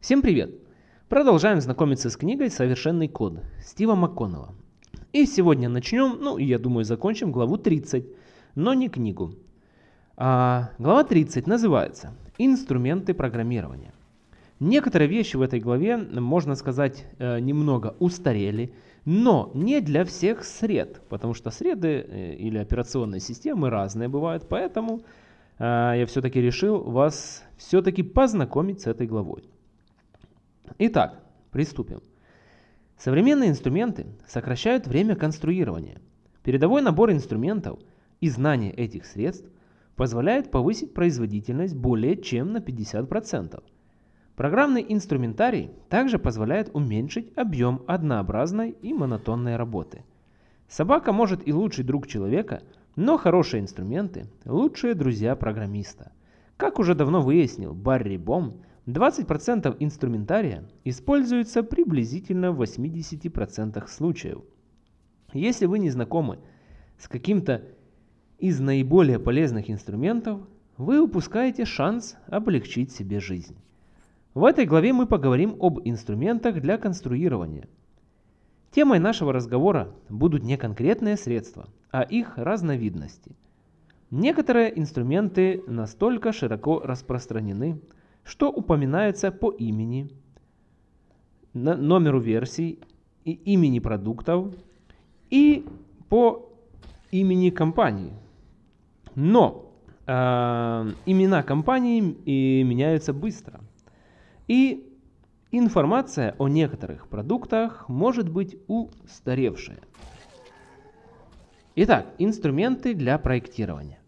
Всем привет! Продолжаем знакомиться с книгой «Совершенный код» Стива МакКоннелла. И сегодня начнем, ну я думаю закончим главу 30, но не книгу. А, глава 30 называется «Инструменты программирования». Некоторые вещи в этой главе, можно сказать, э, немного устарели, но не для всех сред, потому что среды э, или операционные системы разные бывают, поэтому э, я все-таки решил вас все-таки познакомить с этой главой. Итак, приступим. Современные инструменты сокращают время конструирования. Передовой набор инструментов и знание этих средств позволяет повысить производительность более чем на 50%. Программный инструментарий также позволяет уменьшить объем однообразной и монотонной работы. Собака может и лучший друг человека, но хорошие инструменты – лучшие друзья программиста. Как уже давно выяснил Барри Бом, 20% инструментария используется приблизительно в 80% случаев. Если вы не знакомы с каким-то из наиболее полезных инструментов, вы упускаете шанс облегчить себе жизнь. В этой главе мы поговорим об инструментах для конструирования. Темой нашего разговора будут не конкретные средства, а их разновидности. Некоторые инструменты настолько широко распространены, что упоминается по имени, номеру версий, и имени продуктов и по имени компании. Но э, имена компаний и меняются быстро. И информация о некоторых продуктах может быть устаревшая. Итак, инструменты для проектирования.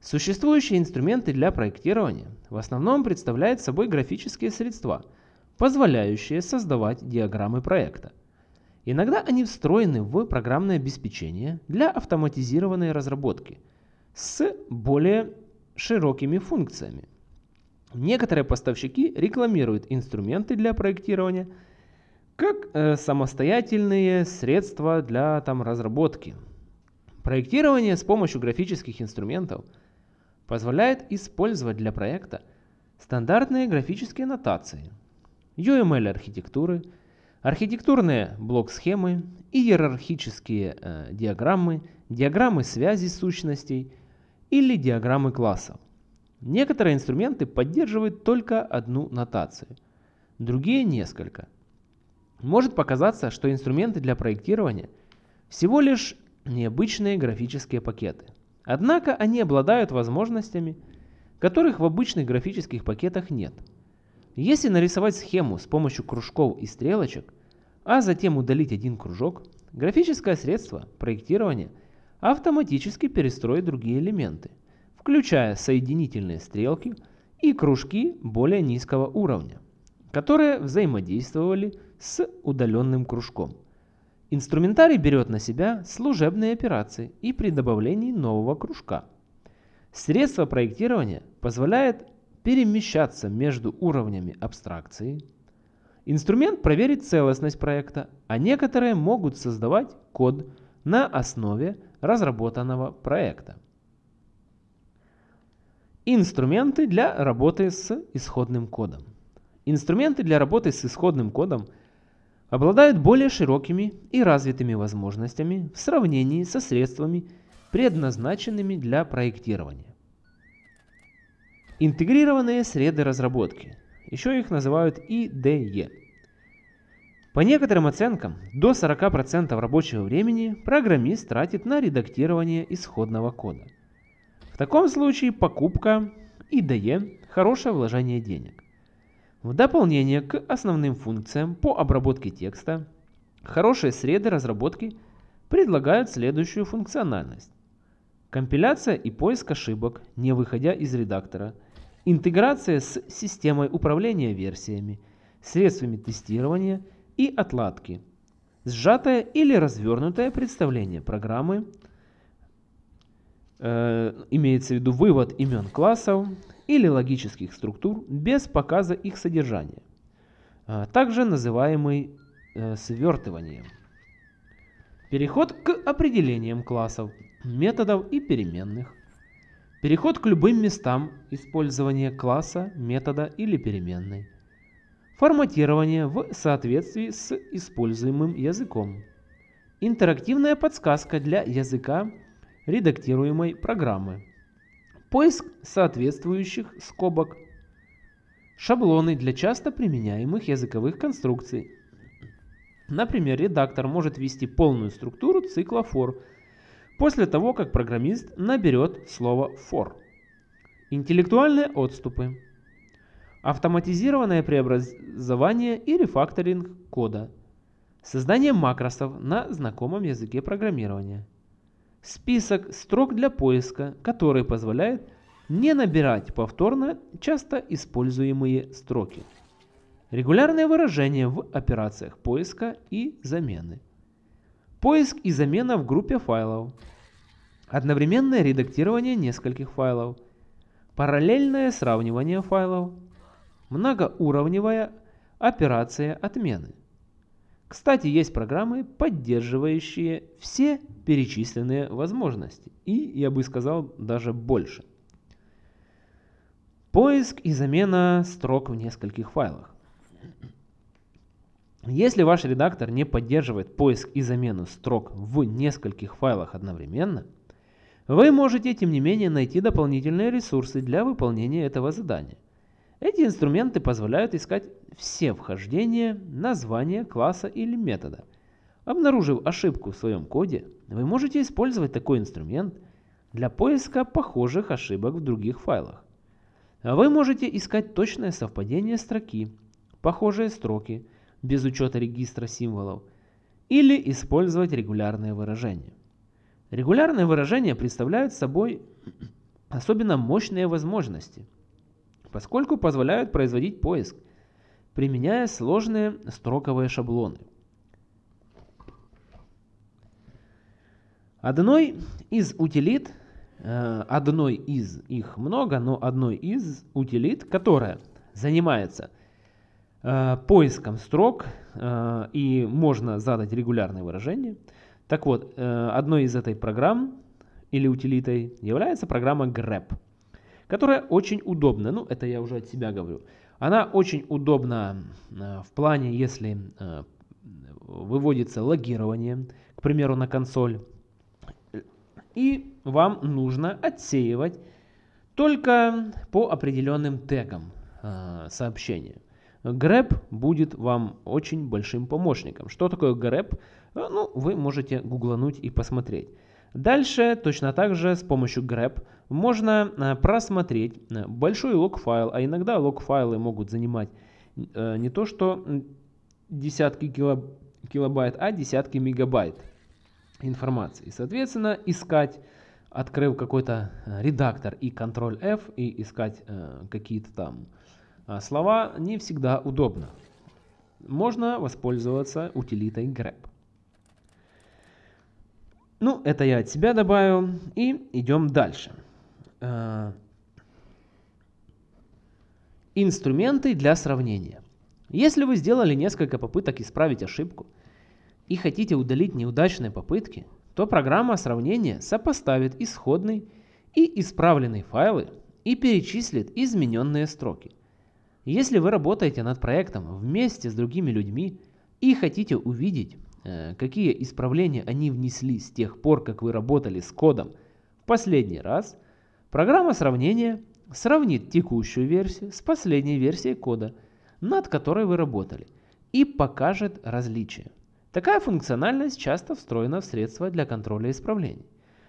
Существующие инструменты для проектирования в основном представляют собой графические средства, позволяющие создавать диаграммы проекта. Иногда они встроены в программное обеспечение для автоматизированной разработки с более широкими функциями. Некоторые поставщики рекламируют инструменты для проектирования как э, самостоятельные средства для там, разработки. Проектирование с помощью графических инструментов – позволяет использовать для проекта стандартные графические нотации, UML-архитектуры, архитектурные блок-схемы, иерархические э, диаграммы, диаграммы связи сущностей или диаграммы классов. Некоторые инструменты поддерживают только одну нотацию, другие несколько. Может показаться, что инструменты для проектирования всего лишь необычные графические пакеты – Однако они обладают возможностями, которых в обычных графических пакетах нет. Если нарисовать схему с помощью кружков и стрелочек, а затем удалить один кружок, графическое средство проектирования автоматически перестроит другие элементы, включая соединительные стрелки и кружки более низкого уровня, которые взаимодействовали с удаленным кружком. Инструментарий берет на себя служебные операции и при добавлении нового кружка. Средство проектирования позволяет перемещаться между уровнями абстракции. Инструмент проверит целостность проекта, а некоторые могут создавать код на основе разработанного проекта. Инструменты для работы с исходным кодом. Инструменты для работы с исходным кодом – обладают более широкими и развитыми возможностями в сравнении со средствами, предназначенными для проектирования. Интегрированные среды разработки, еще их называют IDE. По некоторым оценкам, до 40% рабочего времени программист тратит на редактирование исходного кода. В таком случае покупка IDE – хорошее вложение денег. В дополнение к основным функциям по обработке текста, хорошие среды разработки предлагают следующую функциональность. Компиляция и поиск ошибок, не выходя из редактора, интеграция с системой управления версиями, средствами тестирования и отладки, сжатое или развернутое представление программы, э, имеется в виду вывод имен классов, или логических структур без показа их содержания, а также называемый э, свертыванием. Переход к определениям классов, методов и переменных. Переход к любым местам использования класса, метода или переменной. форматирование в соответствии с используемым языком, интерактивная подсказка для языка редактируемой программы, поиск соответствующих скобок, шаблоны для часто применяемых языковых конструкций. Например, редактор может ввести полную структуру цикла for после того, как программист наберет слово for. Интеллектуальные отступы. Автоматизированное преобразование и рефакторинг кода. Создание макросов на знакомом языке программирования. Список строк для поиска, который позволяет не набирать повторно часто используемые строки. Регулярные выражения в операциях поиска и замены. Поиск и замена в группе файлов. Одновременное редактирование нескольких файлов. Параллельное сравнивание файлов. Многоуровневая операция отмены. Кстати, есть программы, поддерживающие все перечисленные возможности. И, я бы сказал, даже больше. Поиск и замена строк в нескольких файлах. Если ваш редактор не поддерживает поиск и замену строк в нескольких файлах одновременно, вы можете, тем не менее, найти дополнительные ресурсы для выполнения этого задания. Эти инструменты позволяют искать все вхождения, названия класса или метода. Обнаружив ошибку в своем коде, вы можете использовать такой инструмент для поиска похожих ошибок в других файлах. Вы можете искать точное совпадение строки, похожие строки, без учета регистра символов, или использовать регулярные выражения. Регулярные выражения представляют собой особенно мощные возможности, поскольку позволяют производить поиск, применяя сложные строковые шаблоны. Одной из утилит Э, одной из, их много, но одной из утилит, которая занимается э, поиском строк э, и можно задать регулярные выражения. Так вот, одной из этой программ или утилитой является программа grep, которая очень удобна. Ну, это я уже от себя говорю. Она очень удобна в плане, если выводится логирование, к примеру, на консоль и вам нужно отсеивать только по определенным тегам э, сообщения. grep будет вам очень большим помощником. Что такое grep? Э, ну, вы можете гуглануть и посмотреть. Дальше точно так же с помощью grep можно э, просмотреть большой лог-файл, а иногда лог-файлы могут занимать не то что десятки килобайт, а десятки мегабайт информации. Соответственно, искать, открыв какой-то э, редактор и Ctrl F и искать э, какие-то там э, слова не всегда удобно. Можно воспользоваться утилитой grep. Ну, это я от себя добавил. И идем дальше. Э, инструменты для сравнения. Если вы сделали несколько попыток исправить ошибку, и хотите удалить неудачные попытки, то программа сравнения сопоставит исходный и исправленный файлы и перечислит измененные строки. Если вы работаете над проектом вместе с другими людьми и хотите увидеть, какие исправления они внесли с тех пор, как вы работали с кодом в последний раз, программа сравнения сравнит текущую версию с последней версией кода, над которой вы работали, и покажет различия. Такая функциональность часто встроена в средства для контроля исправлений.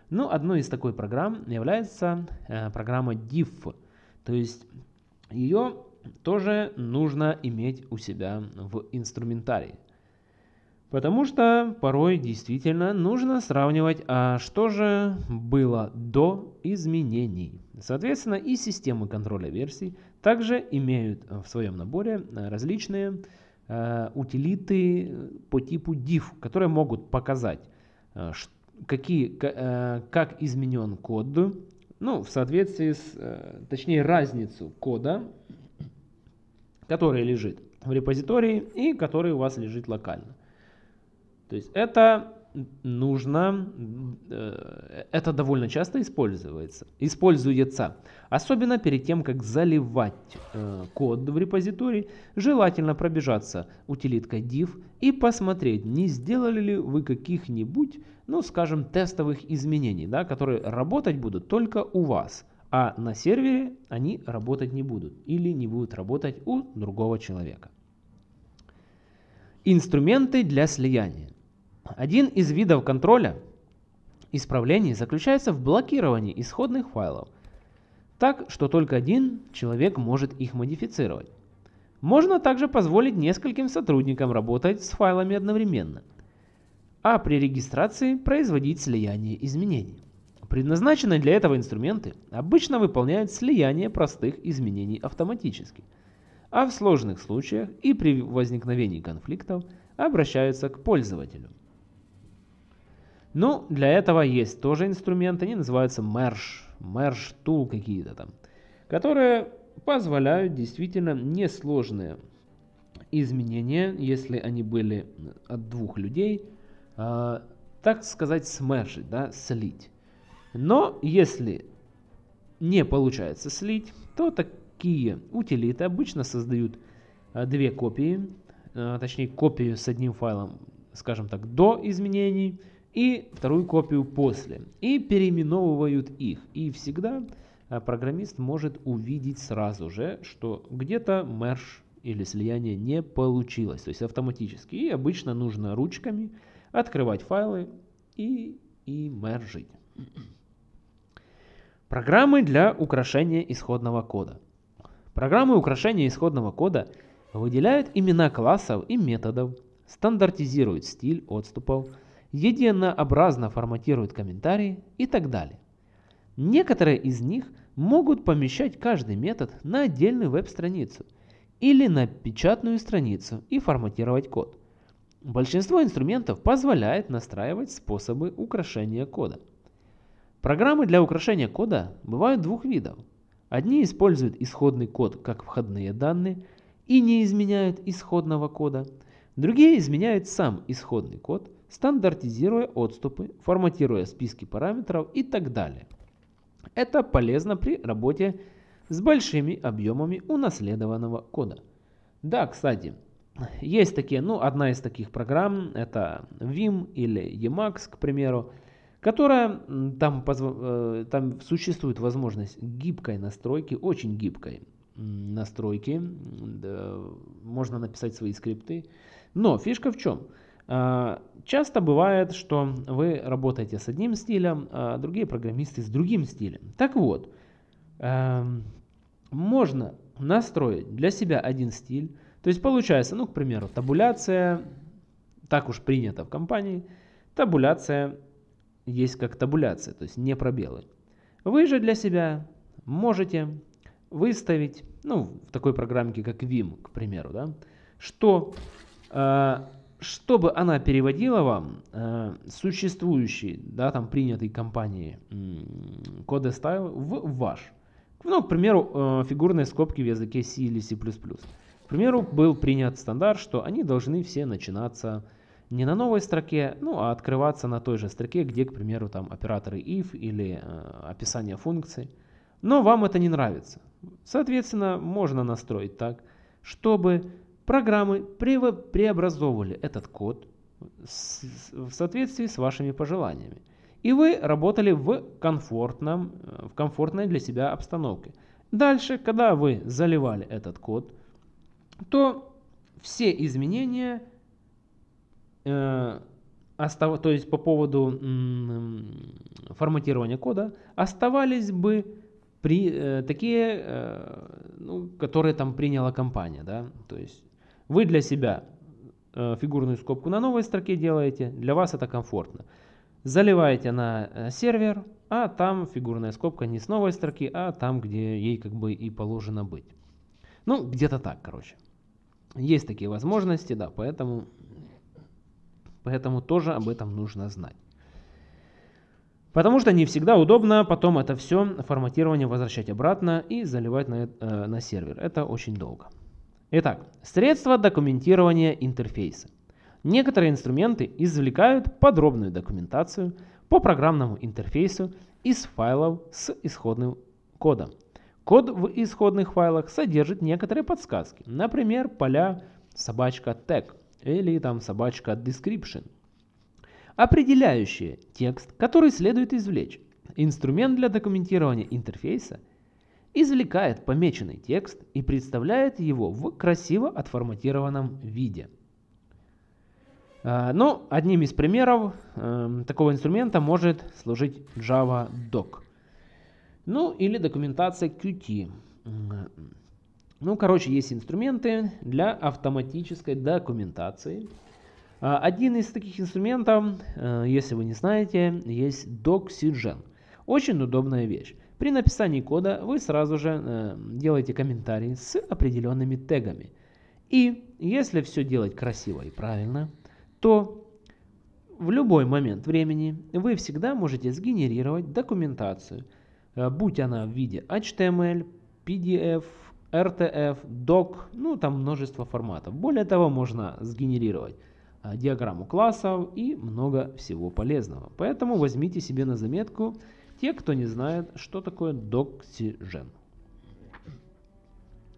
Ну, одной из такой программ является э, программа diff, то есть ее тоже нужно иметь у себя в инструментарии. Потому что порой действительно нужно сравнивать, а что же было до изменений. Соответственно, и системы контроля версий также имеют в своем наборе различные Э, утилиты по типу diff, которые могут показать, э, какие, э, как изменен код, ну, в соответствии с, точнее, разницу кода, который лежит в репозитории и который у вас лежит локально. То есть это нужно, э, это довольно часто используется, используется. Особенно перед тем, как заливать э, код в репозиторий, желательно пробежаться утилиткой div и посмотреть, не сделали ли вы каких-нибудь, ну скажем, тестовых изменений, да, которые работать будут только у вас, а на сервере они работать не будут или не будут работать у другого человека. Инструменты для слияния. Один из видов контроля исправлений заключается в блокировании исходных файлов, так что только один человек может их модифицировать. Можно также позволить нескольким сотрудникам работать с файлами одновременно, а при регистрации производить слияние изменений. Предназначенные для этого инструменты обычно выполняют слияние простых изменений автоматически – а в сложных случаях и при возникновении конфликтов обращаются к пользователю. Ну, для этого есть тоже инструменты, они называются merge, merge tool какие-то там, которые позволяют действительно несложные изменения, если они были от двух людей, э, так сказать, смержить, да, слить. Но если не получается слить, то так, такие утилиты обычно создают а, две копии, а, точнее копию с одним файлом, скажем так, до изменений и вторую копию после. И переименовывают их. И всегда а, программист может увидеть сразу же, что где-то мерж или слияние не получилось, то есть автоматически. И обычно нужно ручками открывать файлы и, и мержить. Программы для украшения исходного кода. Программы украшения исходного кода выделяют имена классов и методов, стандартизируют стиль отступов, единообразно форматируют комментарии и так далее. Некоторые из них могут помещать каждый метод на отдельную веб-страницу или на печатную страницу и форматировать код. Большинство инструментов позволяет настраивать способы украшения кода. Программы для украшения кода бывают двух видов – Одни используют исходный код как входные данные и не изменяют исходного кода. Другие изменяют сам исходный код, стандартизируя отступы, форматируя списки параметров и так далее. Это полезно при работе с большими объемами унаследованного кода. Да, кстати, есть такие, ну, одна из таких программ, это Vim или Emacs, к примеру, которая там, э, там существует возможность гибкой настройки, очень гибкой настройки. Можно написать свои скрипты. Но фишка в чем? А, часто бывает, что вы работаете с одним стилем, а другие программисты с другим стилем. Так вот, эм, можно настроить для себя один стиль. То есть получается, ну, к примеру, табуляция, так уж принято в компании, табуляция есть как табуляция, то есть не пробелы. Вы же для себя можете выставить, ну, в такой программке, как Vim, к примеру, да, что, э, чтобы она переводила вам э, существующий, да, там, принятый компанией э, коды стайл в ваш. Ну, к примеру, э, фигурные скобки в языке C или C++. К примеру, был принят стандарт, что они должны все начинаться не на новой строке, ну а открываться на той же строке, где, к примеру, там операторы if или э, описание функций. Но вам это не нравится. Соответственно, можно настроить так, чтобы программы преобразовывали этот код в соответствии с вашими пожеланиями. И вы работали в, комфортном, э, в комфортной для себя обстановке. Дальше, когда вы заливали этот код, то все изменения Э, остав... то есть по поводу форматирования кода, оставались бы при, э, такие, э, ну, которые там приняла компания. Да? То есть вы для себя э, фигурную скобку на новой строке делаете, для вас это комфортно. Заливаете на э, сервер, а там фигурная скобка не с новой строки, а там, где ей как бы и положено быть. Ну, где-то так, короче. Есть такие возможности, да, поэтому Поэтому тоже об этом нужно знать. Потому что не всегда удобно потом это все форматирование возвращать обратно и заливать на, э, на сервер. Это очень долго. Итак, средства документирования интерфейса. Некоторые инструменты извлекают подробную документацию по программному интерфейсу из файлов с исходным кодом. Код в исходных файлах содержит некоторые подсказки, например, поля собачка tag или там собачка description, определяющие текст, который следует извлечь. Инструмент для документирования интерфейса извлекает помеченный текст и представляет его в красиво отформатированном виде. А, ну, одним из примеров э, такого инструмента может служить Java Doc. Ну или документация Qt. Ну, короче, есть инструменты для автоматической документации. А, один из таких инструментов, э, если вы не знаете, есть DocSygen. Очень удобная вещь. При написании кода вы сразу же э, делаете комментарии с определенными тегами. И если все делать красиво и правильно, то в любой момент времени вы всегда можете сгенерировать документацию, э, будь она в виде HTML, PDF, RTF, DOC, ну там множество форматов. Более того, можно сгенерировать э, диаграмму классов и много всего полезного. Поэтому возьмите себе на заметку те, кто не знает, что такое Doxygen.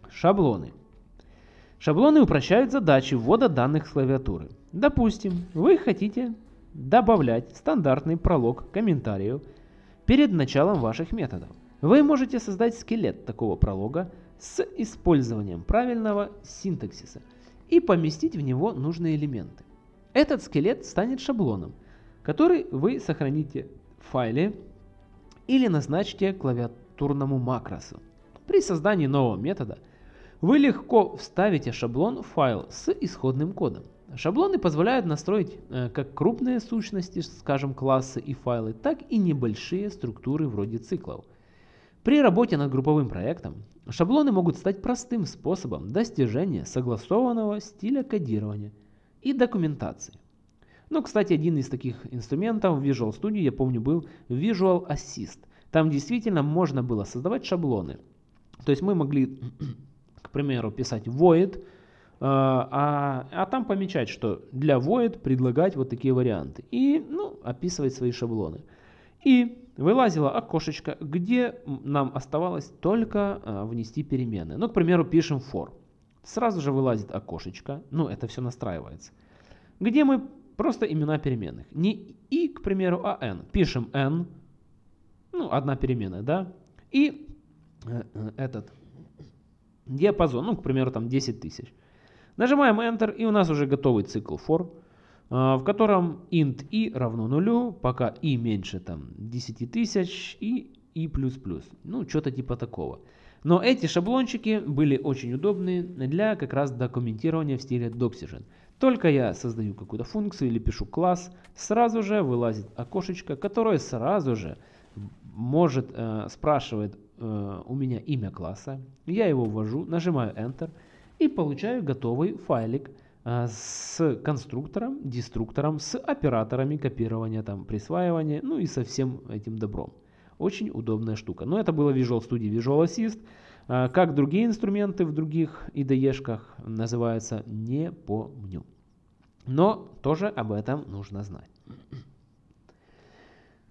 Шаблоны. Шаблоны упрощают задачи ввода данных с клавиатуры. Допустим, вы хотите добавлять стандартный пролог комментариев перед началом ваших методов. Вы можете создать скелет такого пролога с использованием правильного синтаксиса и поместить в него нужные элементы. Этот скелет станет шаблоном, который вы сохраните в файле или назначите клавиатурному макросу. При создании нового метода – вы легко вставите шаблон в файл с исходным кодом. Шаблоны позволяют настроить э, как крупные сущности, скажем классы и файлы, так и небольшие структуры вроде циклов. При работе над групповым проектом шаблоны могут стать простым способом достижения согласованного стиля кодирования и документации. Ну, кстати, один из таких инструментов в Visual Studio, я помню, был Visual Assist. Там действительно можно было создавать шаблоны. То есть мы могли примеру, писать void, э, а, а там помечать, что для void предлагать вот такие варианты. И ну, описывать свои шаблоны. И вылазило окошечко, где нам оставалось только э, внести перемены. Ну, к примеру, пишем for. Сразу же вылазит окошечко, ну, это все настраивается, где мы просто имена переменных. Не и, к примеру, а n. Пишем n, ну, одна переменная, да, и э, этот диапазон, ну, к примеру, там 10 тысяч. Нажимаем Enter, и у нас уже готовый цикл for, а, в котором int i равно нулю, пока i меньше там 10 тысяч и i++. Ну, что-то типа такого. Но эти шаблончики были очень удобны для как раз документирования в стиле Doxygen. Только я создаю какую-то функцию или пишу класс, сразу же вылазит окошечко, которое сразу же может э, спрашивает Э, у меня имя класса, я его ввожу, нажимаю Enter и получаю готовый файлик э, с конструктором, деструктором, с операторами копирования, там, присваивания, ну и со всем этим добром. Очень удобная штука. Но это было Visual Studio Visual Assist. Э, как другие инструменты в других IDE-шках называются, не помню. Но тоже об этом нужно знать.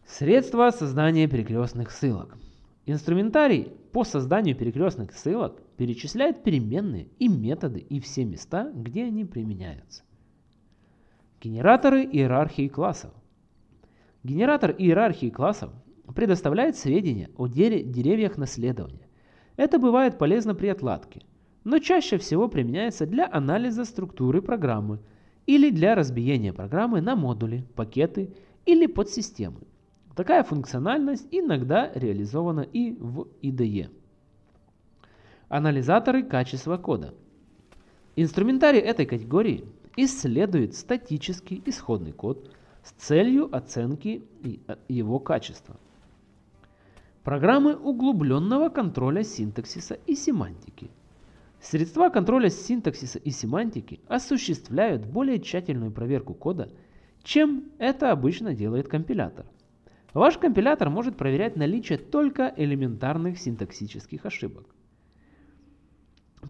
Средства создания перекрестных ссылок. Инструментарий по созданию перекрестных ссылок перечисляет переменные и методы и все места, где они применяются. Генераторы иерархии классов. Генератор иерархии классов предоставляет сведения о деревьях наследования. Это бывает полезно при отладке, но чаще всего применяется для анализа структуры программы или для разбиения программы на модули, пакеты или подсистемы. Такая функциональность иногда реализована и в IDE. Анализаторы качества кода. Инструментарий этой категории исследует статический исходный код с целью оценки э, его качества. Программы углубленного контроля синтаксиса и семантики. Средства контроля синтаксиса и семантики осуществляют более тщательную проверку кода, чем это обычно делает компилятор. Ваш компилятор может проверять наличие только элементарных синтаксических ошибок.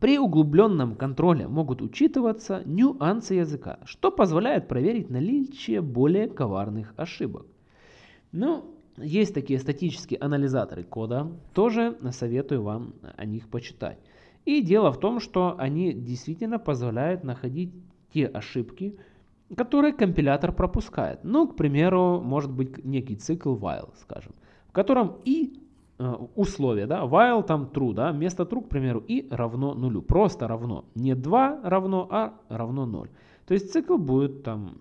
При углубленном контроле могут учитываться нюансы языка, что позволяет проверить наличие более коварных ошибок. Ну, есть такие статические анализаторы кода, тоже советую вам о них почитать. И дело в том, что они действительно позволяют находить те ошибки, которые компилятор пропускает. Ну, к примеру, может быть некий цикл while, скажем, в котором и э, условие, да, while там true, да, вместо true, к примеру, и равно нулю, просто равно, не 2 равно, а равно 0. То есть цикл будет там,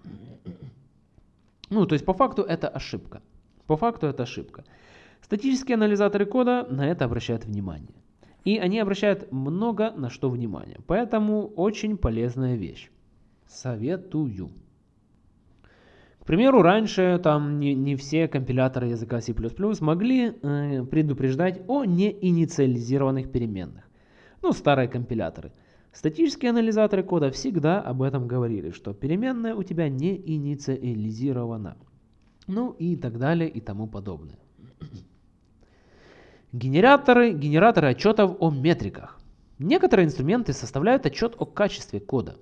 ну, то есть по факту это ошибка. По факту это ошибка. Статические анализаторы кода на это обращают внимание. И они обращают много на что внимание. Поэтому очень полезная вещь. Советую. К примеру, раньше там не, не все компиляторы языка C++ могли э, предупреждать о неинициализированных переменных. Ну, старые компиляторы. Статические анализаторы кода всегда об этом говорили, что переменная у тебя не инициализирована ну и так далее и тому подобное. Генераторы, генераторы отчетов о метриках. Некоторые инструменты составляют отчет о качестве кода.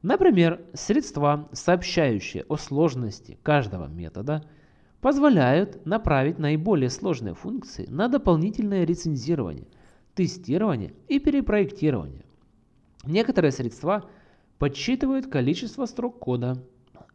Например, средства, сообщающие о сложности каждого метода, позволяют направить наиболее сложные функции на дополнительное рецензирование, тестирование и перепроектирование. Некоторые средства подсчитывают количество строк кода,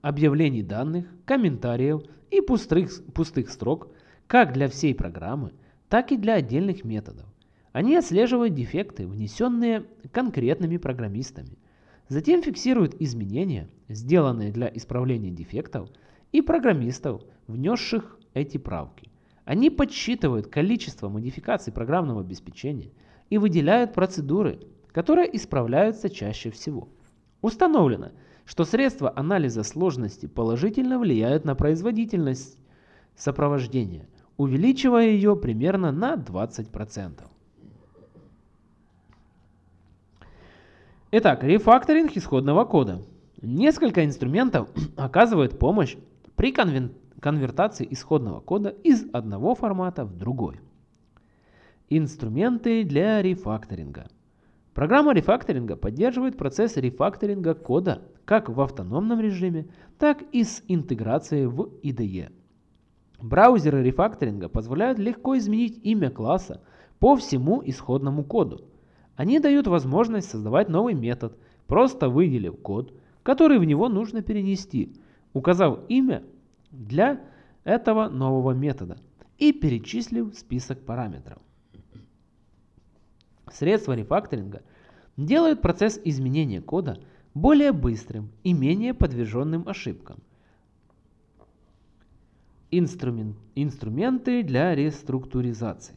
объявлений данных, комментариев и пустых, пустых строк как для всей программы, так и для отдельных методов. Они отслеживают дефекты, внесенные конкретными программистами. Затем фиксируют изменения, сделанные для исправления дефектов, и программистов, внесших эти правки. Они подсчитывают количество модификаций программного обеспечения и выделяют процедуры, которые исправляются чаще всего. Установлено, что средства анализа сложности положительно влияют на производительность сопровождения, увеличивая ее примерно на 20%. Итак, рефакторинг исходного кода. Несколько инструментов оказывают помощь при конвертации исходного кода из одного формата в другой. Инструменты для рефакторинга. Программа рефакторинга поддерживает процесс рефакторинга кода как в автономном режиме, так и с интеграцией в IDE. Браузеры рефакторинга позволяют легко изменить имя класса по всему исходному коду. Они дают возможность создавать новый метод, просто выделив код, который в него нужно перенести, указав имя для этого нового метода и перечислив список параметров. Средства рефакторинга делают процесс изменения кода более быстрым и менее подверженным ошибкам. Инструмент, инструменты для реструктуризации.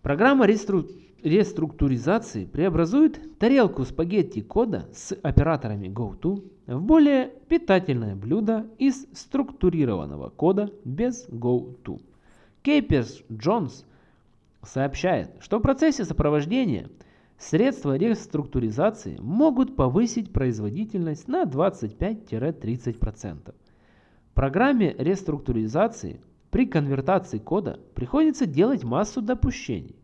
Программа рестру, реструктуризации преобразует тарелку спагетти кода с операторами GoTo в более питательное блюдо из структурированного кода без GoTo. Кейперс Джонс сообщает, что в процессе сопровождения средства реструктуризации могут повысить производительность на 25-30%. Программе реструктуризации при конвертации кода приходится делать массу допущений.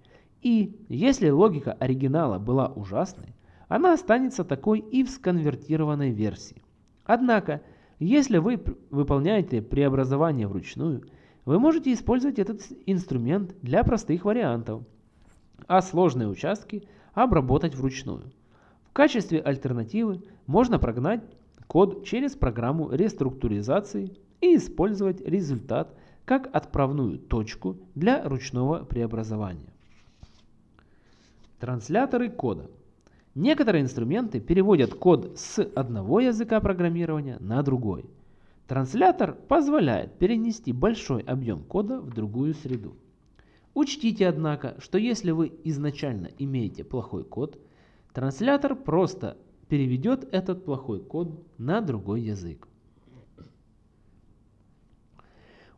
И если логика оригинала была ужасной, она останется такой и в сконвертированной версии. Однако, если вы выполняете преобразование вручную – вы можете использовать этот инструмент для простых вариантов, а сложные участки обработать вручную. В качестве альтернативы можно прогнать код через программу реструктуризации и использовать результат как отправную точку для ручного преобразования. Трансляторы кода. Некоторые инструменты переводят код с одного языка программирования на другой – Транслятор позволяет перенести большой объем кода в другую среду. Учтите, однако, что если вы изначально имеете плохой код, транслятор просто переведет этот плохой код на другой язык.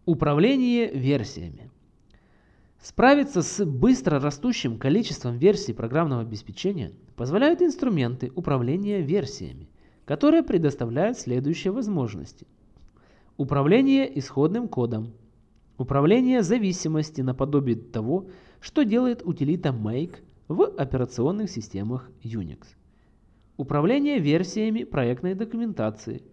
Управление версиями. Справиться с быстро растущим количеством версий программного обеспечения позволяют инструменты управления версиями, которые предоставляют следующие возможности – Управление исходным кодом. Управление зависимости наподобие того, что делает утилита make в операционных системах Unix. Управление версиями проектной документации.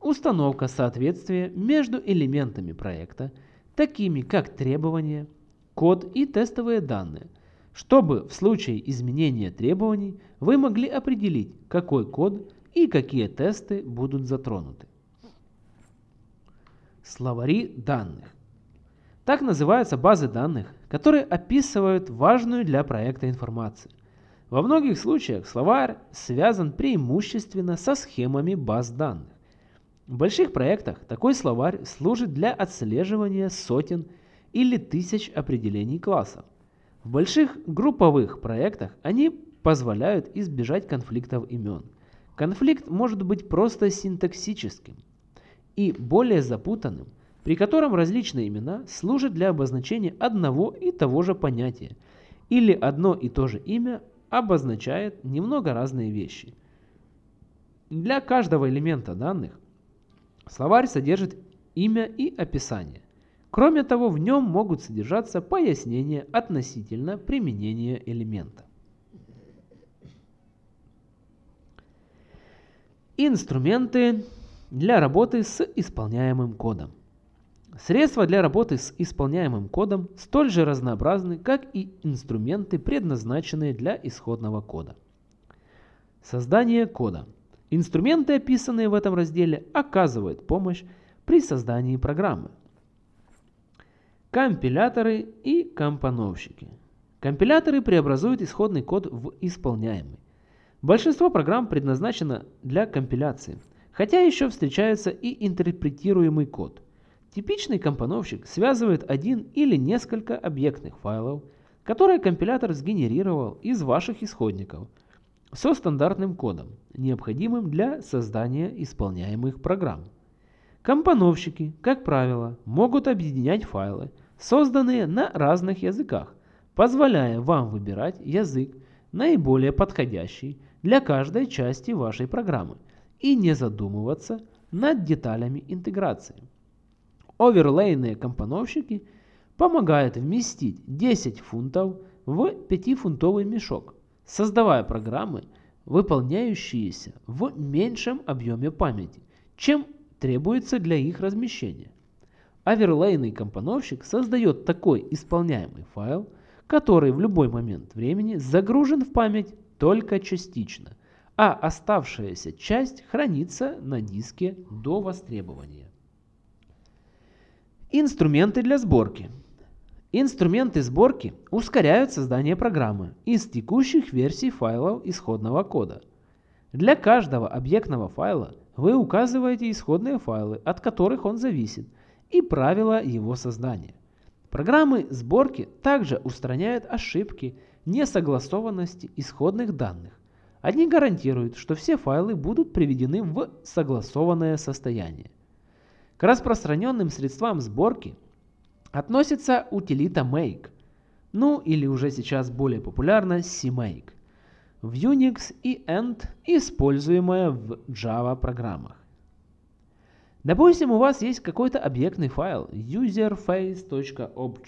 Установка соответствия между элементами проекта, такими как требования, код и тестовые данные, чтобы в случае изменения требований вы могли определить, какой код и какие тесты будут затронуты. Словари данных. Так называются базы данных, которые описывают важную для проекта информацию. Во многих случаях словарь связан преимущественно со схемами баз данных. В больших проектах такой словарь служит для отслеживания сотен или тысяч определений классов. В больших групповых проектах они позволяют избежать конфликтов имен. Конфликт может быть просто синтаксическим и более запутанным, при котором различные имена служат для обозначения одного и того же понятия, или одно и то же имя обозначает немного разные вещи. Для каждого элемента данных словарь содержит имя и описание. Кроме того, в нем могут содержаться пояснения относительно применения элемента. Инструменты для работы с исполняемым кодом. Средства для работы с исполняемым кодом столь же разнообразны, как и инструменты, предназначенные для исходного кода. Создание кода. Инструменты, описанные в этом разделе, оказывают помощь при создании программы. Компиляторы и компоновщики. Компиляторы преобразуют исходный код в исполняемый. Большинство программ предназначено для компиляции, хотя еще встречается и интерпретируемый код – Типичный компоновщик связывает один или несколько объектных файлов, которые компилятор сгенерировал из ваших исходников, со стандартным кодом, необходимым для создания исполняемых программ. Компоновщики, как правило, могут объединять файлы, созданные на разных языках, позволяя вам выбирать язык, наиболее подходящий для каждой части вашей программы и не задумываться над деталями интеграции. Оверлейные компоновщики помогают вместить 10 фунтов в 5-фунтовый мешок, создавая программы, выполняющиеся в меньшем объеме памяти, чем требуется для их размещения. Оверлейный компоновщик создает такой исполняемый файл, который в любой момент времени загружен в память только частично, а оставшаяся часть хранится на диске до востребования. Инструменты для сборки. Инструменты сборки ускоряют создание программы из текущих версий файлов исходного кода. Для каждого объектного файла вы указываете исходные файлы, от которых он зависит, и правила его создания. Программы сборки также устраняют ошибки, несогласованности исходных данных. Они гарантируют, что все файлы будут приведены в согласованное состояние. К распространенным средствам сборки относится утилита make, ну или уже сейчас более популярно CMake, в Unix и End, используемая в Java программах. Допустим, у вас есть какой-то объектный файл userface.obj.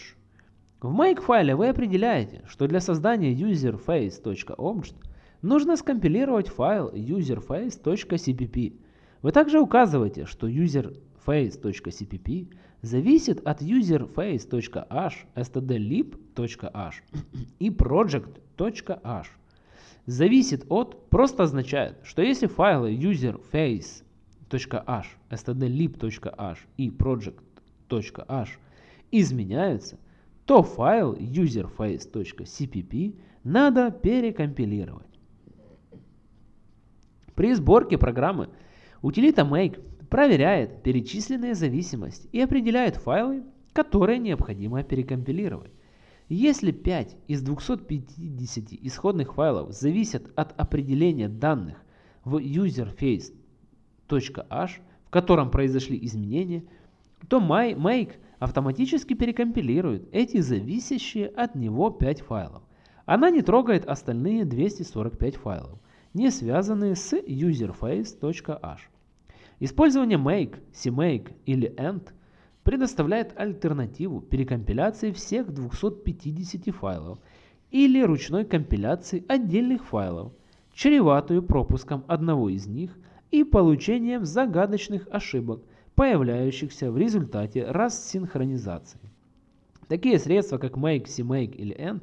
В make файле вы определяете, что для создания userface.obj нужно скомпилировать файл userface.cpp. Вы также указываете, что user face.cpp зависит от userface.h, stdlib.h и project.h. Зависит от просто означает, что если файлы userface.h, stdlib.h и project.h изменяются, то файл userface.cpp надо перекомпилировать. При сборке программы утилита make проверяет перечисленные зависимости и определяет файлы, которые необходимо перекомпилировать. Если 5 из 250 исходных файлов зависят от определения данных в userface.h, в котором произошли изменения, то make автоматически перекомпилирует эти зависящие от него 5 файлов. Она не трогает остальные 245 файлов, не связанные с userface.h. Использование make, cmake или end предоставляет альтернативу перекомпиляции всех 250 файлов или ручной компиляции отдельных файлов, чреватую пропуском одного из них и получением загадочных ошибок, появляющихся в результате рассинхронизации. Такие средства, как make, cmake или end,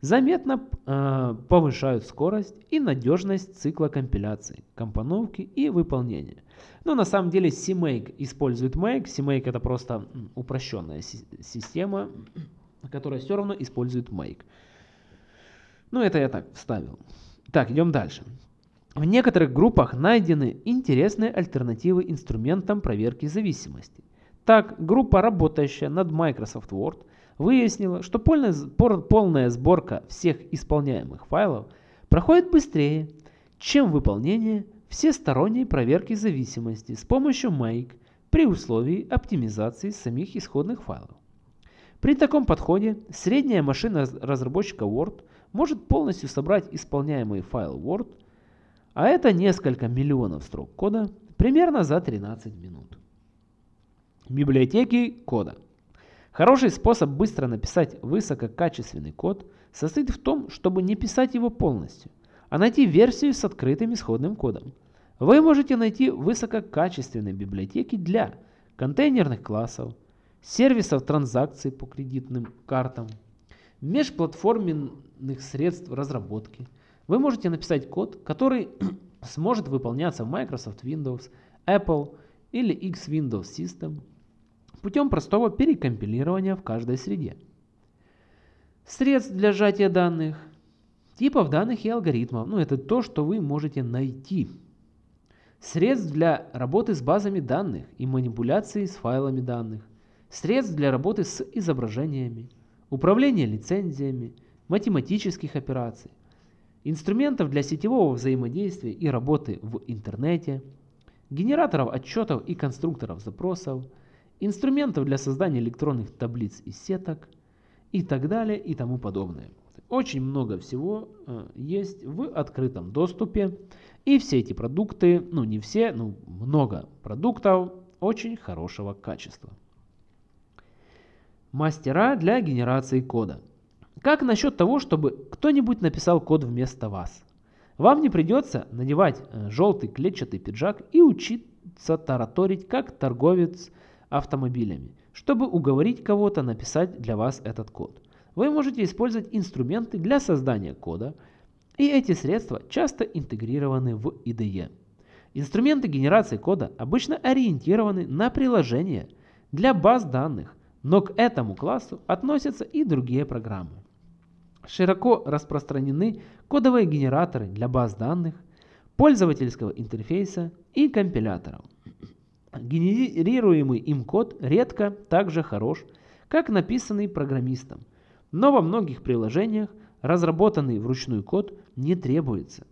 заметно э, повышают скорость и надежность цикла компиляции, компоновки и выполнения. Но на самом деле CMake использует make. CMake это просто упрощенная система, которая все равно использует make. Ну это я так вставил. Так, идем дальше. В некоторых группах найдены интересные альтернативы инструментам проверки зависимости. Так, группа, работающая над Microsoft Word, выяснила, что полная сборка всех исполняемых файлов проходит быстрее, чем выполнение всесторонней проверки зависимости с помощью Make при условии оптимизации самих исходных файлов. При таком подходе средняя машина разработчика Word может полностью собрать исполняемый файл Word, а это несколько миллионов строк кода, примерно за 13 минут. Библиотеки кода. Хороший способ быстро написать высококачественный код состоит в том, чтобы не писать его полностью, а найти версию с открытым исходным кодом. Вы можете найти высококачественные библиотеки для контейнерных классов, сервисов транзакций по кредитным картам, межплатформенных средств разработки. Вы можете написать код, который сможет выполняться в Microsoft Windows, Apple или X Windows System – путем простого перекомпилирования в каждой среде. Средств для сжатия данных, типов данных и алгоритмов. Ну, это то, что вы можете найти. Средств для работы с базами данных и манипуляции с файлами данных. Средств для работы с изображениями. Управления лицензиями. Математических операций. Инструментов для сетевого взаимодействия и работы в интернете. Генераторов отчетов и конструкторов запросов – инструментов для создания электронных таблиц и сеток и так далее и тому подобное. Очень много всего э, есть в открытом доступе. И все эти продукты, ну не все, но много продуктов очень хорошего качества. Мастера для генерации кода. Как насчет того, чтобы кто-нибудь написал код вместо вас? Вам не придется надевать э, желтый клетчатый пиджак и учиться тараторить как торговец автомобилями, чтобы уговорить кого-то написать для вас этот код. Вы можете использовать инструменты для создания кода, и эти средства часто интегрированы в IDE. Инструменты генерации кода обычно ориентированы на приложения для баз данных, но к этому классу относятся и другие программы. Широко распространены кодовые генераторы для баз данных, пользовательского интерфейса и компиляторов. Генерируемый им код редко так же хорош, как написанный программистом, но во многих приложениях разработанный вручную код не требуется.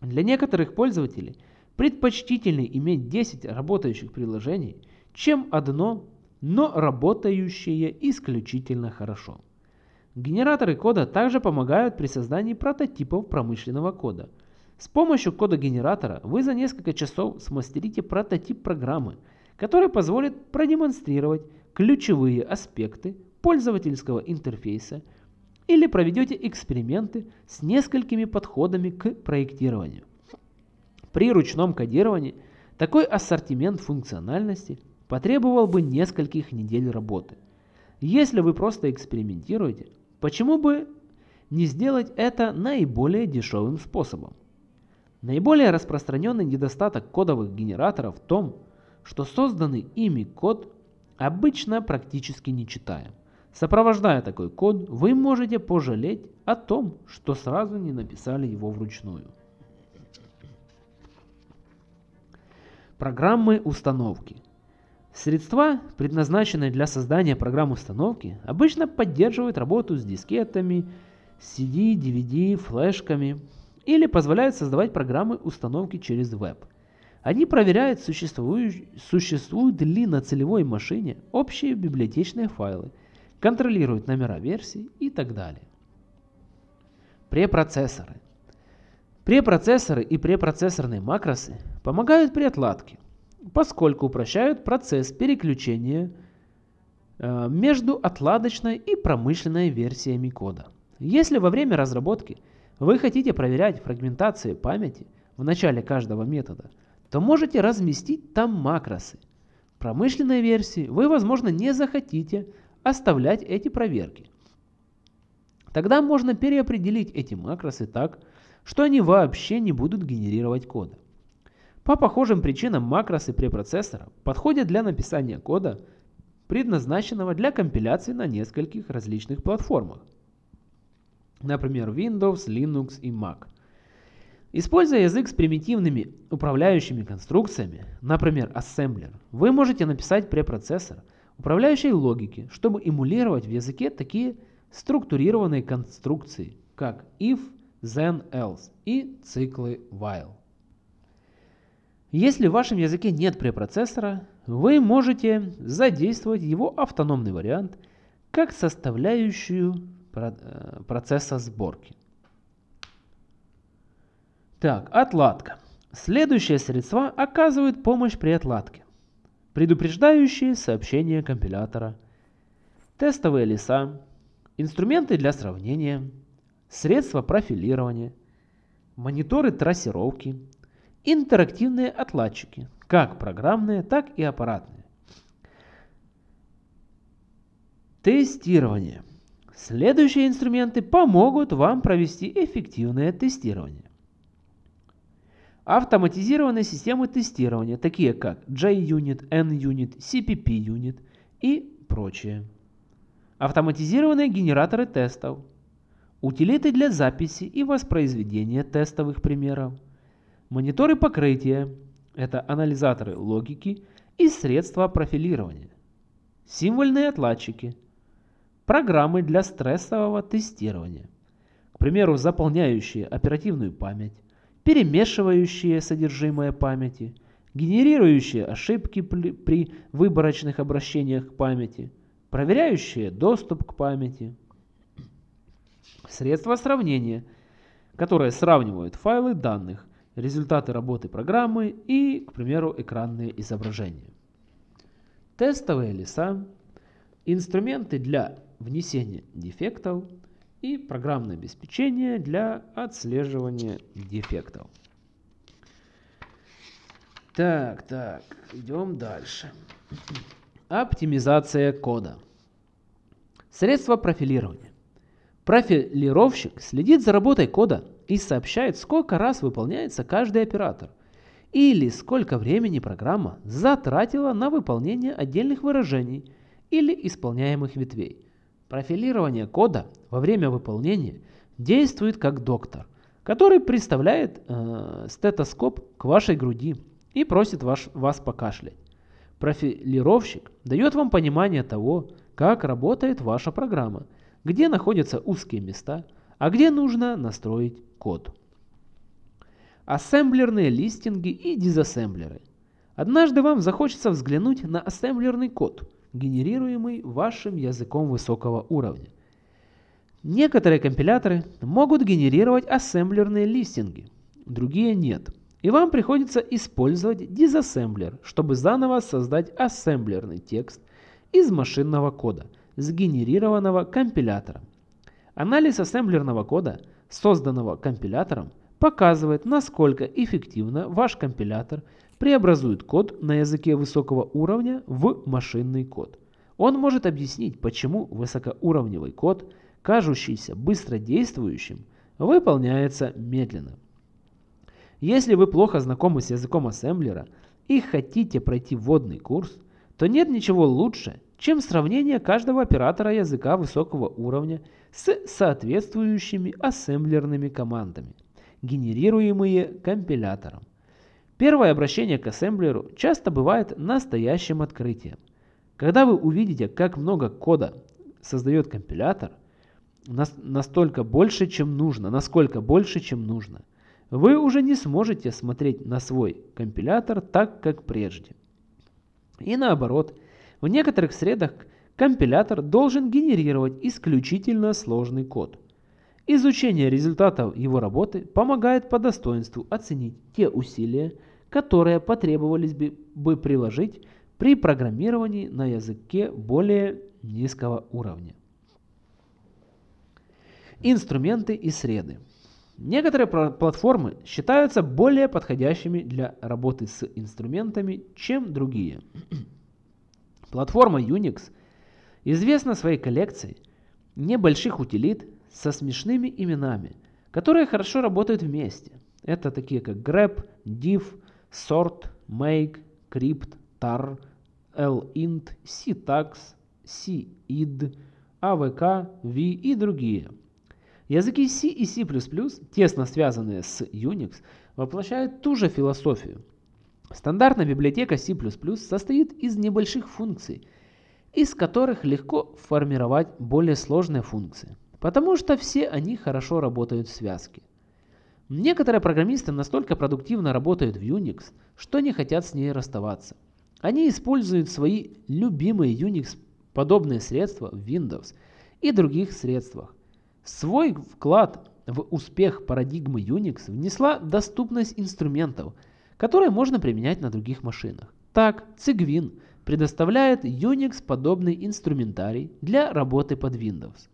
Для некоторых пользователей предпочтительнее иметь 10 работающих приложений, чем одно, но работающее исключительно хорошо. Генераторы кода также помогают при создании прототипов промышленного кода – с помощью кода-генератора вы за несколько часов смастерите прототип программы, который позволит продемонстрировать ключевые аспекты пользовательского интерфейса или проведете эксперименты с несколькими подходами к проектированию. При ручном кодировании такой ассортимент функциональности потребовал бы нескольких недель работы. Если вы просто экспериментируете, почему бы не сделать это наиболее дешевым способом? Наиболее распространенный недостаток кодовых генераторов в том, что созданный ими код обычно практически не читаем. Сопровождая такой код, вы можете пожалеть о том, что сразу не написали его вручную. Программы установки. Средства, предназначенные для создания программ установки, обычно поддерживают работу с дискетами, CD, DVD, флешками, или позволяют создавать программы установки через веб. Они проверяют, существуют, ли на целевой машине общие библиотечные файлы, контролируют номера версий и так далее. Препроцессоры. Препроцессоры и препроцессорные макросы помогают при отладке, поскольку упрощают процесс переключения э, между отладочной и промышленной версиями кода. Если во время разработки вы хотите проверять фрагментацию памяти в начале каждого метода, то можете разместить там макросы. Промышленной версии вы, возможно, не захотите оставлять эти проверки. Тогда можно переопределить эти макросы так, что они вообще не будут генерировать кода. По похожим причинам макросы препроцессора подходят для написания кода, предназначенного для компиляции на нескольких различных платформах. Например, Windows, Linux и Mac. Используя язык с примитивными управляющими конструкциями, например, ассемблер, вы можете написать препроцессор управляющей логики, чтобы эмулировать в языке такие структурированные конструкции, как if, then, else и циклы while. Если в вашем языке нет препроцессора, вы можете задействовать его автономный вариант как составляющую э, процесса сборки. Так, отладка. Следующие средства оказывают помощь при отладке. Предупреждающие сообщения компилятора, тестовые леса, инструменты для сравнения, средства профилирования, мониторы трассировки, интерактивные отладчики, как программные, так и аппаратные. Тестирование. Следующие инструменты помогут вам провести эффективное тестирование. Автоматизированные системы тестирования, такие как JUnit, NUnit, CPP-Unit и прочее. Автоматизированные генераторы тестов. Утилиты для записи и воспроизведения тестовых примеров. Мониторы покрытия – это анализаторы логики и средства профилирования. Символьные отладчики – программы для стрессового тестирования. К примеру, заполняющие оперативную память, перемешивающие содержимое памяти, генерирующие ошибки при выборочных обращениях к памяти, проверяющие доступ к памяти. Средства сравнения, которые сравнивают файлы данных, результаты работы программы и, к примеру, экранные изображения. Тестовые леса, инструменты для внесения дефектов – и программное обеспечение для отслеживания дефектов. Так, так, идем дальше. Оптимизация кода. Средства профилирования. Профилировщик следит за работой кода и сообщает, сколько раз выполняется каждый оператор или сколько времени программа затратила на выполнение отдельных выражений или исполняемых ветвей – Профилирование кода во время выполнения действует как доктор, который представляет э, стетоскоп к вашей груди и просит ваш, вас покашлять. Профилировщик дает вам понимание того, как работает ваша программа, где находятся узкие места, а где нужно настроить код. Ассемблерные листинги и дизассемблеры. Однажды вам захочется взглянуть на ассемблерный код – генерируемый вашим языком высокого уровня. Некоторые компиляторы могут генерировать ассемблерные листинги, другие нет. И вам приходится использовать дизассемблер, чтобы заново создать ассемблерный текст из машинного кода, сгенерированного компилятором. Анализ ассемблерного кода, созданного компилятором, показывает, насколько эффективно ваш компилятор преобразует код на языке высокого уровня в машинный код. Он может объяснить, почему высокоуровневый код, кажущийся быстродействующим, выполняется медленно. Если вы плохо знакомы с языком ассемблера и хотите пройти вводный курс, то нет ничего лучше, чем сравнение каждого оператора языка высокого уровня с соответствующими ассемблерными командами генерируемые компилятором. Первое обращение к ассемблеру часто бывает настоящим открытием. Когда вы увидите, как много кода создает компилятор, настолько больше, чем нужно, насколько больше, чем нужно, вы уже не сможете смотреть на свой компилятор так, как прежде. И наоборот, в некоторых средах компилятор должен генерировать исключительно сложный код – Изучение результатов его работы помогает по достоинству оценить те усилия, которые потребовались бы, приложить при программировании на языке более низкого уровня. Инструменты и среды. Некоторые платформы считаются более подходящими для работы с инструментами, чем другие. Платформа Unix известна своей коллекцией небольших утилит со смешными именами, которые хорошо работают вместе. Это такие как grep, div, sort, make, crypt, tar, lint, ctax, cid, avk, v и другие. Языки C и C++, тесно связанные с Unix, воплощают ту же философию. Стандартная библиотека C++ состоит из небольших функций, из которых легко формировать более сложные функции, потому что все они хорошо работают в связке. Некоторые программисты настолько продуктивно работают в Unix, что не хотят с ней расставаться. Они используют свои любимые Unix-подобные средства в Windows и других средствах. Свой вклад в успех парадигмы Unix внесла доступность инструментов, которые можно применять на других машинах. Так, Cygwin предоставляет Unix-подобный инструментарий для работы под Windows.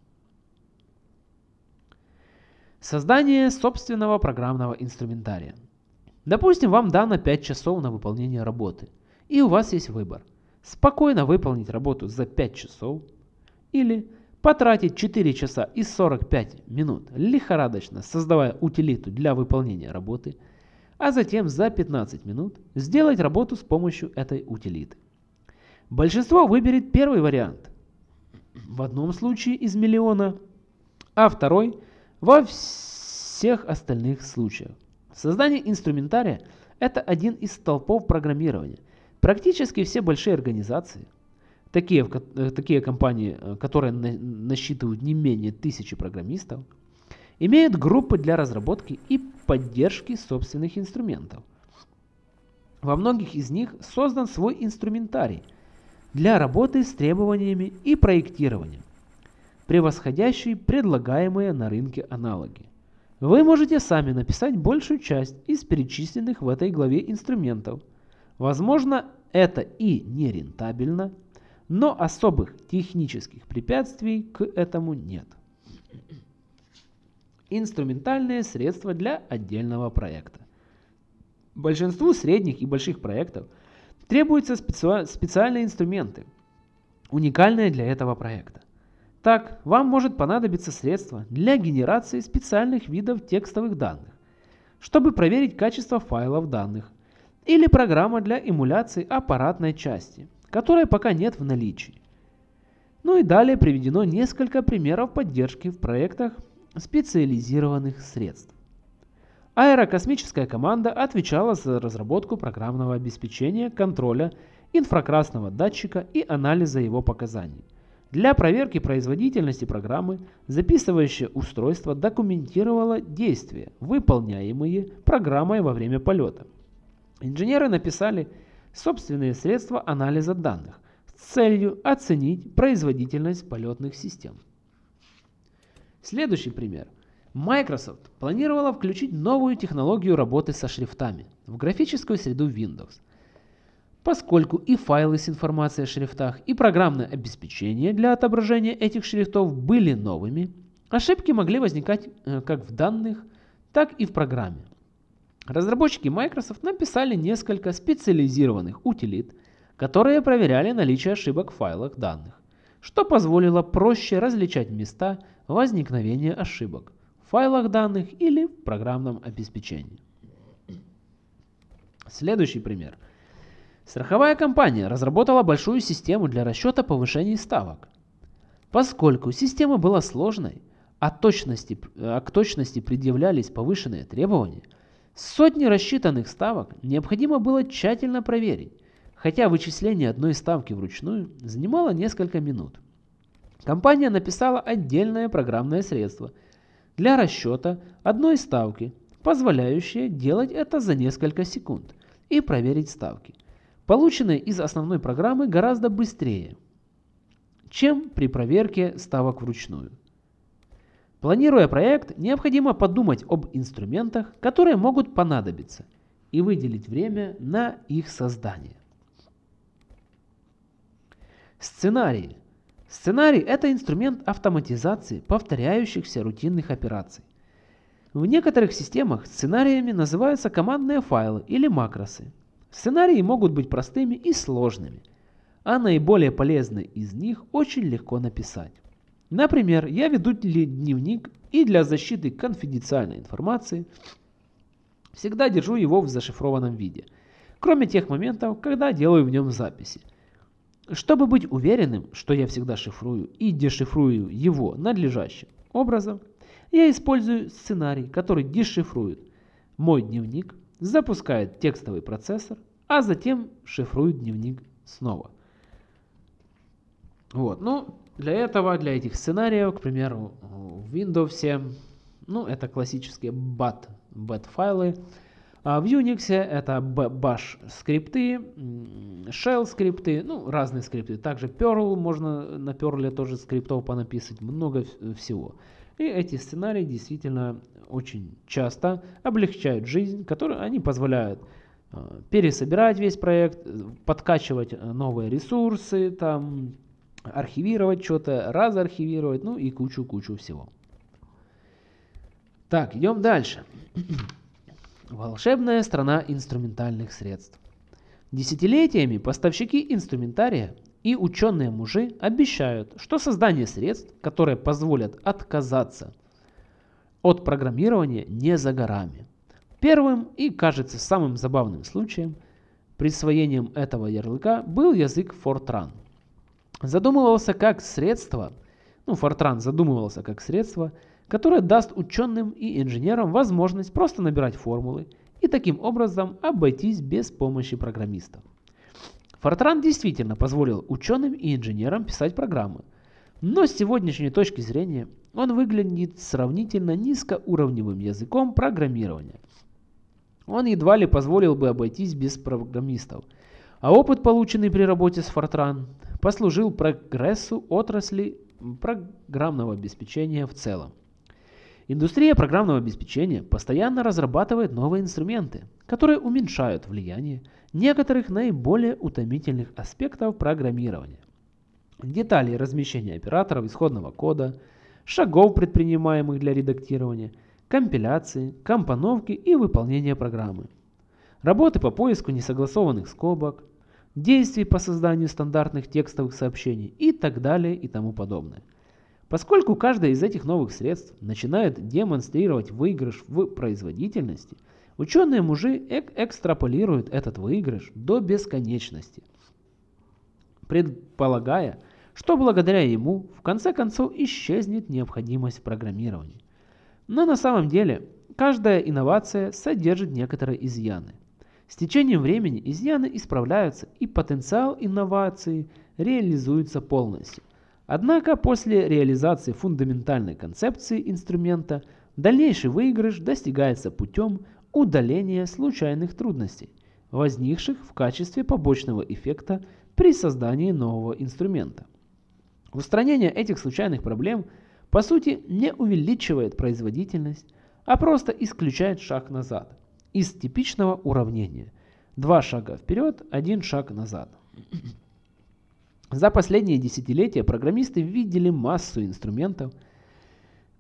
Создание собственного программного инструментария. Допустим, вам дано 5 часов на выполнение работы, и у вас есть выбор. Спокойно выполнить работу за 5 часов или потратить 4 часа и 45 минут лихорадочно создавая утилиту для выполнения работы, а затем за 15 минут сделать работу с помощью этой утилиты. Большинство выберет первый вариант. В одном случае из миллиона, а второй во всех остальных случаях. Создание инструментария – это один из столпов программирования. Практически все большие организации, такие, э, такие компании, э, которые насчитывают не менее тысячи программистов, имеют группы для разработки и поддержки собственных инструментов. Во многих из них создан свой инструментарий для работы с требованиями и проектированием превосходящий предлагаемые на рынке аналоги. Вы можете сами написать большую часть из перечисленных в этой главе инструментов. Возможно, это и не рентабельно, но особых технических препятствий к этому нет. Инструментальные средства для отдельного проекта. Большинству средних и больших проектов требуются специальные инструменты, уникальные для этого проекта. Так, вам может понадобиться средство для генерации специальных видов текстовых данных, чтобы проверить качество файлов данных, или программа для эмуляции аппаратной части, которой пока нет в наличии. Ну и далее приведено несколько примеров поддержки в проектах специализированных средств. Аэрокосмическая команда отвечала за разработку программного обеспечения, контроля инфракрасного датчика и анализа его показаний. Для проверки производительности программы записывающее устройство документировало действия, выполняемые программой во время полета. Инженеры написали собственные средства анализа данных с целью оценить производительность полетных систем. Следующий пример. Microsoft планировала включить новую технологию работы со шрифтами в графическую среду Windows – поскольку и файлы с информацией о шрифтах, и программное обеспечение для отображения этих шрифтов были новыми, ошибки могли возникать э, как в данных, так и в программе. Разработчики Microsoft написали несколько специализированных утилит, которые проверяли наличие ошибок в файлах данных, что позволило проще различать места возникновения ошибок в файлах данных или в программном обеспечении. Следующий пример – Страховая компания разработала большую систему для расчета повышений ставок. Поскольку система была сложной, а, точности, а к точности предъявлялись повышенные требования, сотни рассчитанных ставок необходимо было тщательно проверить, хотя вычисление одной ставки вручную занимало несколько минут. Компания написала отдельное программное средство для расчета одной ставки, позволяющее делать это за несколько секунд и проверить ставки – полученные из основной программы гораздо быстрее, чем при проверке ставок вручную. Планируя проект, необходимо подумать об инструментах, которые могут понадобиться, и выделить время на их создание. Сценарии. Сценарий – это инструмент автоматизации повторяющихся рутинных операций. В некоторых системах сценариями называются командные файлы или макросы. Сценарии могут быть простыми и сложными, а наиболее полезные из них очень легко написать. Например, я веду дневник и для защиты конфиденциальной информации всегда держу его в зашифрованном виде, кроме тех моментов, когда делаю в нем записи – чтобы быть уверенным, что я всегда шифрую и дешифрую его надлежащим образом, я использую сценарий, который дешифрует мой дневник, запускает текстовый процессор, а затем шифрует дневник снова. Вот, ну, для этого, для этих сценариев, к примеру, в Windows, ну, это классические BAT, BAT файлы, а в Unix это bash скрипты, shell скрипты, ну разные скрипты. Также Perl, можно на Perl тоже скриптов понаписать, много всего. И эти сценарии действительно очень часто облегчают жизнь, которые они позволяют а, пересобирать весь проект, подкачивать э, новые ресурсы, там, архивировать что-то, разархивировать, ну и кучу-кучу всего. Так, идем дальше. Волшебная страна инструментальных средств. Десятилетиями поставщики инструментария и ученые-мужи обещают, что создание средств, которые позволят отказаться от программирования, не за горами. Первым и, кажется, самым забавным случаем присвоением этого ярлыка был язык Fortran. Задумывался как средство, ну Fortran задумывался как средство – которое даст ученым и инженерам возможность просто набирать формулы и таким образом обойтись без помощи программистов. Фортран действительно позволил ученым и инженерам писать программы, но с сегодняшней точки зрения он выглядит сравнительно низкоуровневым языком программирования. Он едва ли позволил бы обойтись без программистов, а опыт, полученный при работе с Fortran, послужил прогрессу отрасли программного обеспечения в целом. Индустрия программного обеспечения постоянно разрабатывает новые инструменты, которые уменьшают влияние некоторых наиболее утомительных аспектов программирования. Детали размещения операторов исходного кода, шагов, предпринимаемых для редактирования, компиляции, компоновки и выполнения программы, работы по поиску несогласованных скобок, действий по созданию стандартных текстовых сообщений и так далее и тому подобное – Поскольку каждое из этих новых средств начинает демонстрировать выигрыш в производительности, ученые-мужи эк экстраполируют этот выигрыш до бесконечности, предполагая, что благодаря ему в конце концов исчезнет необходимость в программировании. Но на самом деле каждая инновация содержит некоторые изъяны. С течением времени изъяны исправляются и потенциал инновации реализуется полностью – Однако после реализации фундаментальной концепции инструмента дальнейший выигрыш достигается путем удаления случайных трудностей, возникших в качестве побочного эффекта при создании нового инструмента. Устранение этих случайных проблем по сути не увеличивает производительность, а просто исключает шаг назад из типичного уравнения. Два шага вперед, один шаг назад. За последние десятилетия программисты видели массу инструментов,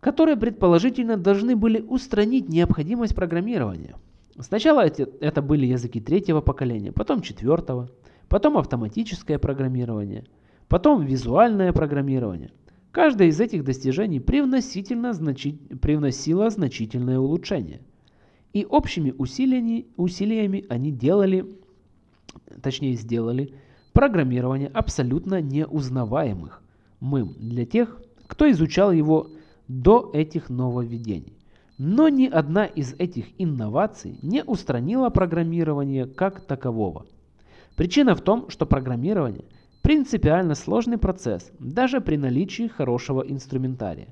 которые предположительно должны были устранить необходимость программирования. Сначала это были языки третьего поколения, потом четвертого, потом автоматическое программирование, потом визуальное программирование. Каждое из этих достижений привносительно значи... привносило значительное улучшение. И общими усилиями, усилиями они делали, точнее сделали, программирования абсолютно неузнаваемых мым для тех, кто изучал его до этих нововведений. Но ни одна из этих инноваций не устранила программирование как такового. Причина в том, что программирование – принципиально сложный процесс, даже при наличии хорошего инструментария.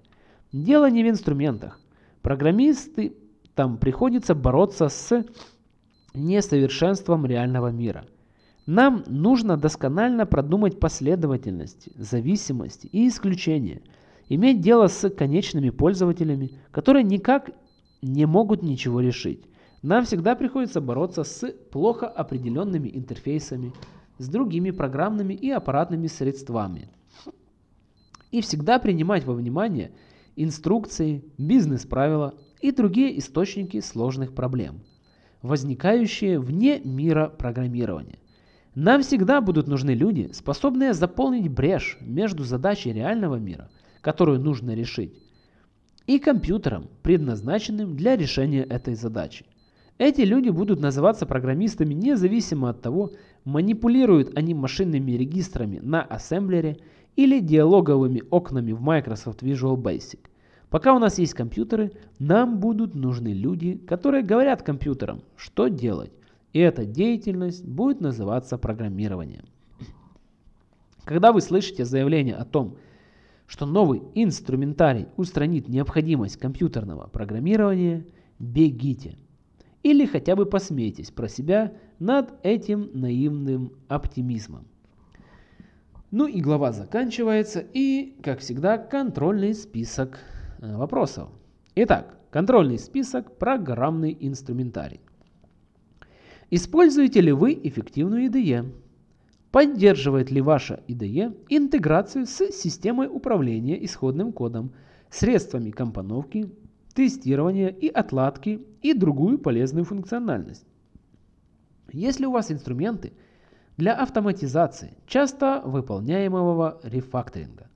Дело не в инструментах. Программисты там приходится бороться с несовершенством реального мира – нам нужно досконально продумать последовательности, зависимости и исключения, иметь дело с конечными пользователями, которые никак не могут ничего решить. Нам всегда приходится бороться с плохо определенными интерфейсами, с другими программными и аппаратными средствами. и всегда принимать во внимание инструкции, бизнес-правила и другие источники сложных проблем, возникающие вне мира программирования. Нам всегда будут нужны люди, способные заполнить брешь между задачей реального мира, которую нужно решить, и компьютером, предназначенным для решения этой задачи. Эти люди будут называться программистами независимо от того, манипулируют они машинными регистрами на ассемблере или диалоговыми окнами в Microsoft Visual Basic. Пока у нас есть компьютеры, нам будут нужны люди, которые говорят компьютерам, что делать. И эта деятельность будет называться программированием. Когда вы слышите заявление о том, что новый инструментарий устранит необходимость компьютерного программирования, бегите. Или хотя бы посмейтесь про себя над этим наивным оптимизмом. Ну и глава заканчивается, и, как всегда, контрольный список э, вопросов. Итак, контрольный список программный инструментарий. Используете ли вы эффективную IDE? Поддерживает ли ваша IDE интеграцию с системой управления исходным кодом, средствами компоновки, тестирования и отладки и другую полезную функциональность? Если у вас инструменты для автоматизации часто выполняемого рефакторинга,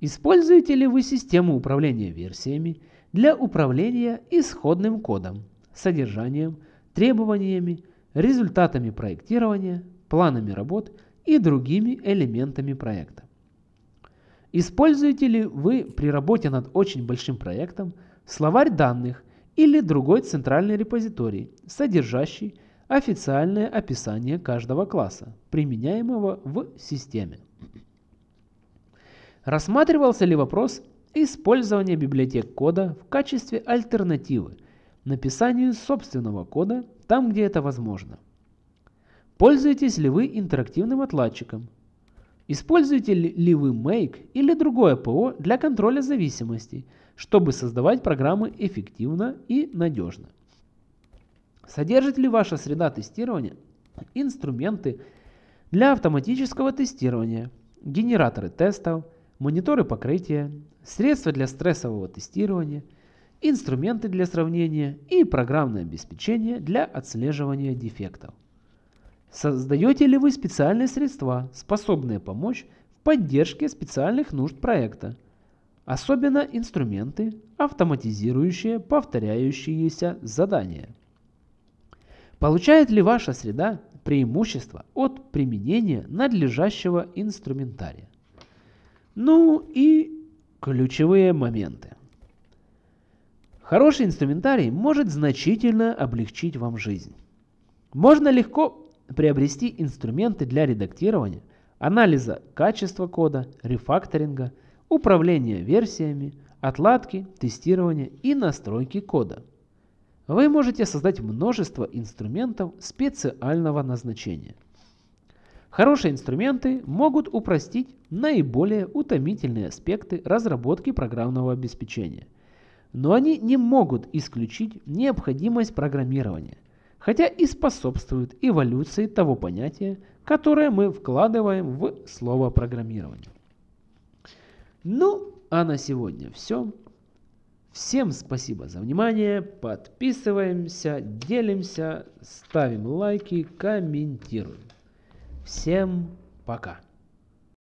используете ли вы систему управления версиями для управления исходным кодом, содержанием, требованиями, результатами проектирования, планами работ и другими элементами проекта. Используете ли вы при работе над очень большим проектом словарь данных или другой центральный репозиторий, содержащий официальное описание каждого класса, применяемого в системе? Рассматривался ли вопрос использования библиотек кода в качестве альтернативы написанию собственного кода там, где это возможно? Пользуетесь ли вы интерактивным отладчиком? Используете ли вы Make или другое ПО для контроля зависимостей, чтобы создавать программы эффективно и надежно? Содержит ли ваша среда тестирования инструменты для автоматического тестирования, генераторы тестов, мониторы покрытия, средства для стрессового тестирования, инструменты для сравнения и программное обеспечение для отслеживания дефектов? Создаете ли вы специальные средства, способные помочь в поддержке специальных нужд проекта? Особенно инструменты, автоматизирующие повторяющиеся задания. Получает ли ваша среда преимущество от применения надлежащего инструментария? Ну и ключевые моменты. Хороший инструментарий может значительно облегчить вам жизнь. Можно легко приобрести инструменты для редактирования, анализа качества кода, рефакторинга, управления версиями, отладки, тестирования и настройки кода. Вы можете создать множество инструментов специального назначения. Хорошие инструменты могут упростить наиболее утомительные аспекты разработки программного обеспечения, но они не могут исключить необходимость программирования – хотя и способствует эволюции того понятия, которое мы вкладываем в слово программирование. Ну, а на сегодня все. Всем спасибо за внимание, подписываемся, делимся, ставим лайки, комментируем. Всем пока!